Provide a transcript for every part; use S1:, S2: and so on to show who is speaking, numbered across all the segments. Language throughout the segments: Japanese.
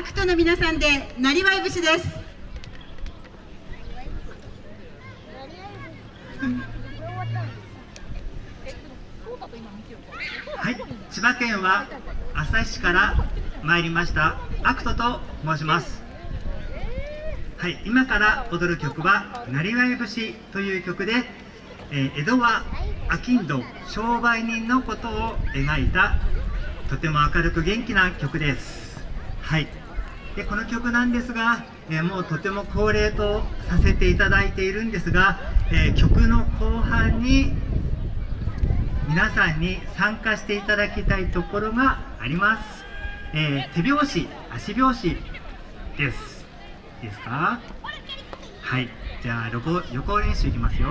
S1: アクトの皆さんでなりわい節です。
S2: はい、千葉県は旭市から参りました。アクトと申します。はい今から踊る曲は「なりわい節」という曲で、えー、江戸は商人商売人のことを描いたとても明るく元気な曲です。はい。でこの曲なんですが、えー、もうとても恒例とさせていただいているんですが、えー、曲の後半に皆さんに参加していただきたいところがあります、えー、手拍子足拍子です。いいですか？はい。じゃあ横横練習いきますよ。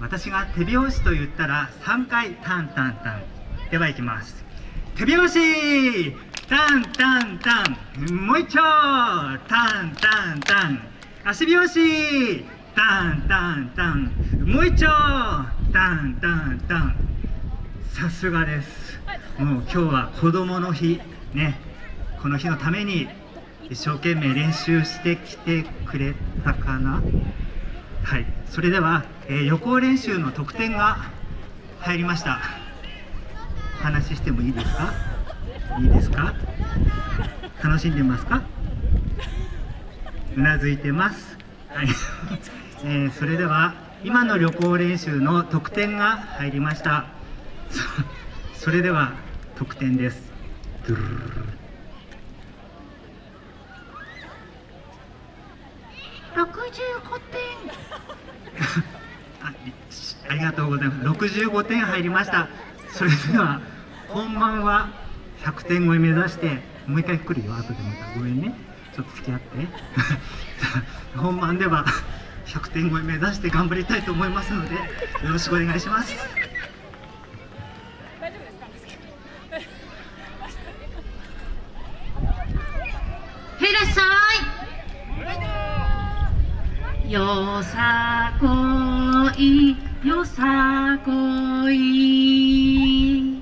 S2: 私が手拍子と言ったら3回タンタンタン。ではいきます。手拍子！タンタンタン。もう一丁。タンタンタン。足拍子。タンタンタン。もう一丁。タンタンタン。さすがです。もう今日は子供の日。ね。この日のために一生懸命練習してきてくれたかな。はい。それでは、えー、予行練習の得点が入りました。お話ししてもいいですか？いいですか？楽しんでますか？うなずいてます。はい、えー、それでは今の旅行練習の得点が入りました。それでは得点です。
S1: 65点。
S2: あありがとうございます。65点入りました。それでは本番は100点超え目指してもう一回来るよ後でまた。ごめんね。ちょっと付き合って。本番では100点超え目指して頑張りたいと思いますのでよろしくお願いします。
S1: へいらっしゃいよさこい。よさこい。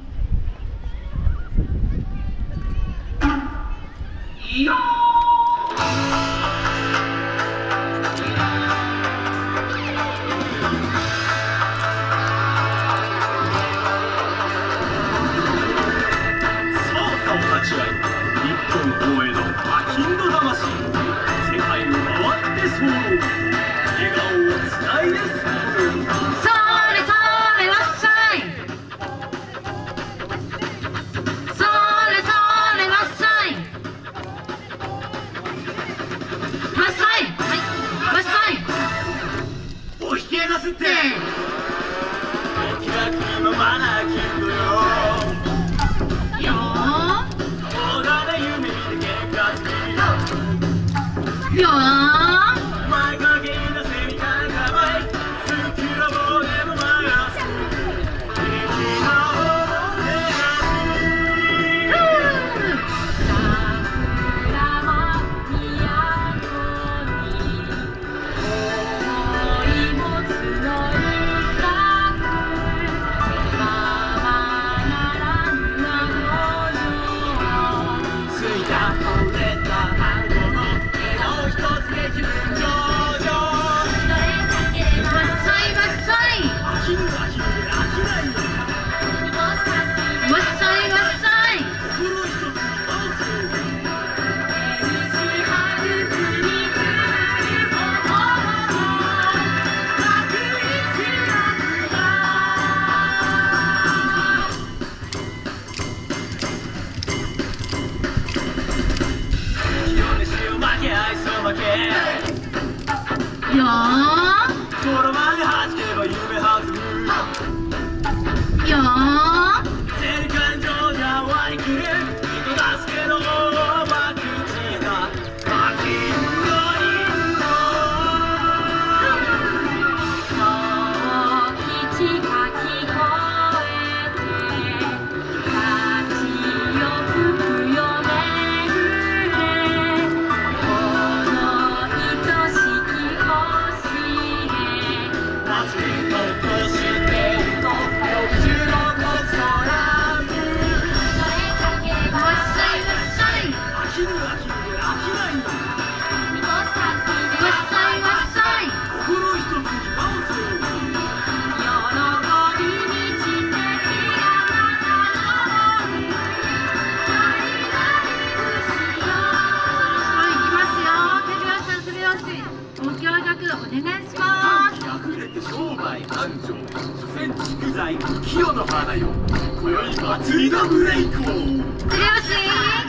S1: よ
S3: ー。announcement. 戦地具材清の花よ。今宵祭りのブレイクを。
S1: よし